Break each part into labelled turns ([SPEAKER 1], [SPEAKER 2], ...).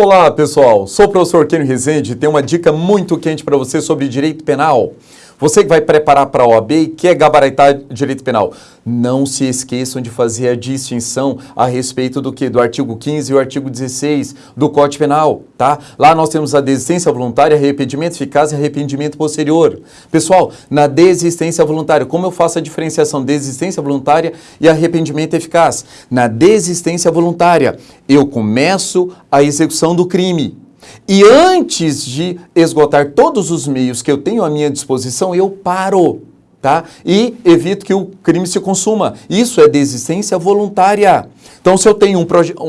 [SPEAKER 1] Olá pessoal, sou o professor Kenio Rezende e tenho uma dica muito quente para você sobre direito penal. Você que vai preparar para a OAB e quer gabaritar direito penal, não se esqueçam de fazer a distinção a respeito do que? Do artigo 15 e o artigo 16 do Código Penal, tá? Lá nós temos a desistência voluntária, arrependimento eficaz e arrependimento posterior. Pessoal, na desistência voluntária, como eu faço a diferenciação desistência voluntária e arrependimento eficaz? Na desistência voluntária, eu começo a execução do crime. E antes de esgotar todos os meios que eu tenho à minha disposição, eu paro, tá? E evito que o crime se consuma. Isso é desistência voluntária. Então, se eu tenho um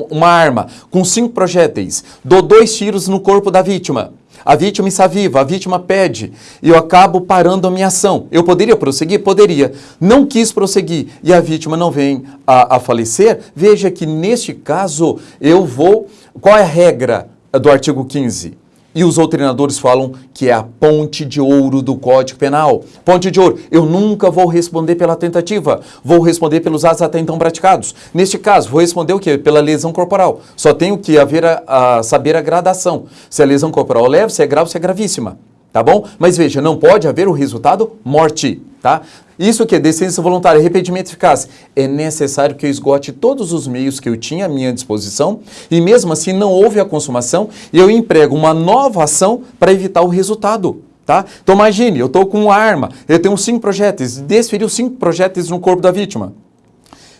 [SPEAKER 1] uma arma com cinco projéteis, dou dois tiros no corpo da vítima, a vítima está viva, a vítima pede, e eu acabo parando a minha ação. Eu poderia prosseguir? Poderia. Não quis prosseguir e a vítima não vem a, a falecer, veja que neste caso eu vou... Qual é a regra? Do artigo 15. E os doutrinadores falam que é a ponte de ouro do Código Penal. Ponte de ouro. Eu nunca vou responder pela tentativa. Vou responder pelos atos até então praticados. Neste caso, vou responder o quê? Pela lesão corporal. Só tenho que haver a, a saber a gradação. Se a lesão corporal é leve, se é grave, se é gravíssima. Tá bom? Mas veja, não pode haver o resultado morte. Tá? Isso que é decência voluntária, arrependimento eficaz. É necessário que eu esgote todos os meios que eu tinha à minha disposição e mesmo assim não houve a consumação e eu emprego uma nova ação para evitar o resultado. Tá? Então imagine, eu estou com uma arma, eu tenho cinco projéteis, desferiu cinco projéteis no corpo da vítima.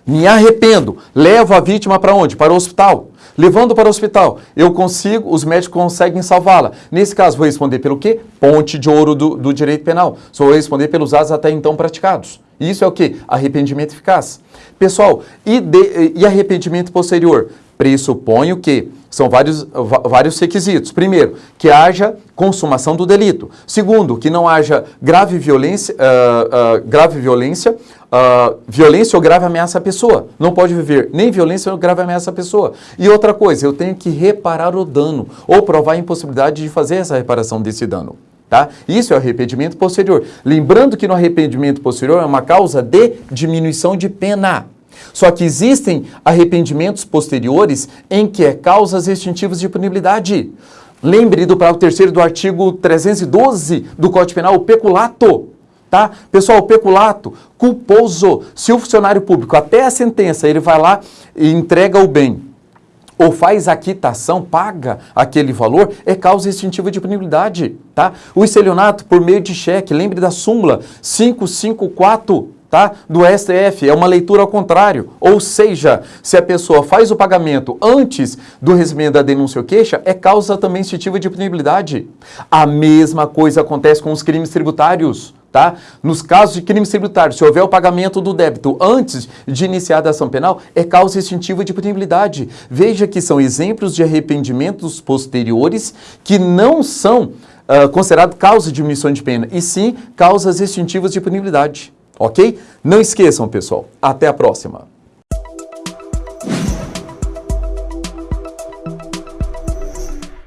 [SPEAKER 1] Me arrependo, levo a vítima para onde? Para o hospital. Levando para o hospital, eu consigo, os médicos conseguem salvá-la. Nesse caso, vou responder pelo quê? Ponte de ouro do, do direito penal. Só vou responder pelos atos até então praticados. Isso é o quê? Arrependimento eficaz. Pessoal, e, de, e arrependimento posterior? Pressuponho que são vários, vários requisitos. Primeiro, que haja consumação do delito. Segundo, que não haja grave violência, uh, uh, grave violência, uh, violência ou grave ameaça à pessoa. Não pode viver nem violência ou grave ameaça à pessoa. E outra coisa, eu tenho que reparar o dano ou provar a impossibilidade de fazer essa reparação desse dano. Tá? Isso é o arrependimento posterior. Lembrando que no arrependimento posterior é uma causa de diminuição de pena. Só que existem arrependimentos posteriores em que é causas extintivas de punibilidade. Lembre do parágrafo terceiro do artigo 312 do Código Penal, o peculato. Tá? Pessoal, o peculato, culposo, se o funcionário público, até a sentença, ele vai lá e entrega o bem, ou faz a quitação, paga aquele valor, é causa extintiva de punibilidade, tá? O estelionato por meio de cheque, lembre da súmula 554 tá? do STF, é uma leitura ao contrário. Ou seja, se a pessoa faz o pagamento antes do recebimento da denúncia ou queixa, é causa também instintiva de punibilidade. A mesma coisa acontece com os crimes tributários. Tá? Nos casos de crimes tributários, se houver o pagamento do débito antes de iniciar a ação penal, é causa instintiva de punibilidade. Veja que são exemplos de arrependimentos posteriores que não são uh, considerados causa de diminuição de pena, e sim causas extintivas de punibilidade. Ok? Não esqueçam, pessoal. Até a próxima.